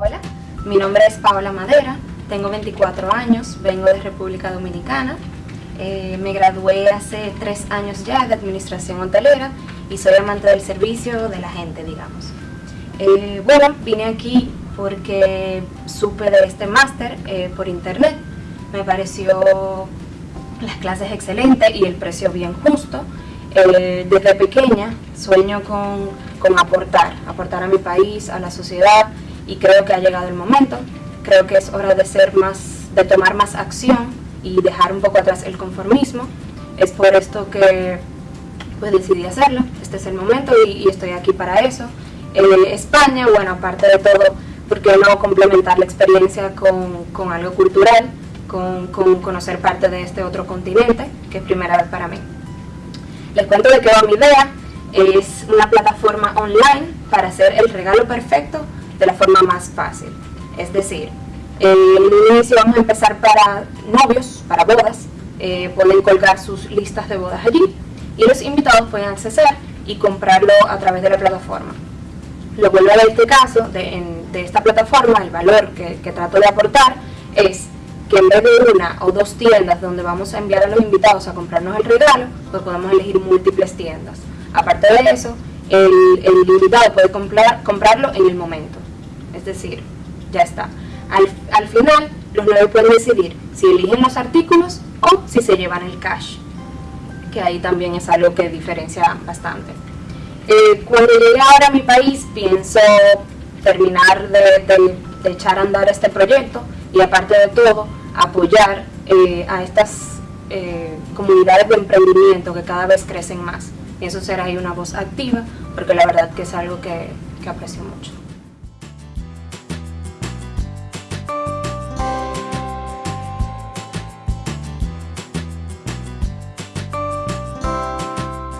Hola, mi nombre es Paola Madera, tengo 24 años, vengo de República Dominicana. Eh, me gradué hace tres años ya de Administración Hotelera y soy amante del servicio de la gente, digamos. Eh, bueno, vine aquí porque supe de este máster eh, por internet. Me pareció las clases excelentes y el precio bien justo. desde pequeña sueño con, con aportar, aportar a mi país, a la sociedad y creo que ha llegado el momento. Creo que es hora de ser más, de tomar más acción y dejar un poco atrás el conformismo. Es por esto que pues decidí hacerlo. Este es el momento y, estoy aquí para eso. Eh, España, bueno, aparte de todo, ¿por qué no complementar la experiencia con, con algo cultural, con, con, conocer parte de este otro continente, que es primera vez para mí? Les cuento de va mi idea. Es una plataforma online para hacer el regalo perfecto de la forma más fácil. Es decir, en el inicio vamos a empezar para novios, para bodas, eh, pueden colgar sus listas de bodas allí y los invitados pueden acceder y comprarlo a través de la plataforma. Lo bueno de este caso, de, esta plataforma, el valor que, que trato de aportar es que en vez de una o dos tiendas donde vamos a enviar a los invitados a comprarnos el regalo, pues podemos elegir múltiples tiendas. Aparte de eso, el, el invitado puede comprar, comprarlo en el momento es decir, ya está. Al, final, los nueve pueden decidir si eligen los artículos o si se llevan el cash, que ahí también es algo que diferencia bastante. Eh, cuando llegue ahora a mi país, pienso terminar de, echar a andar este proyecto y aparte de todo, apoyar eh, a estas eh, comunidades de emprendimiento que cada vez crecen más. Y eso será ahí una voz activa, porque la verdad que es algo que aprecio mucho.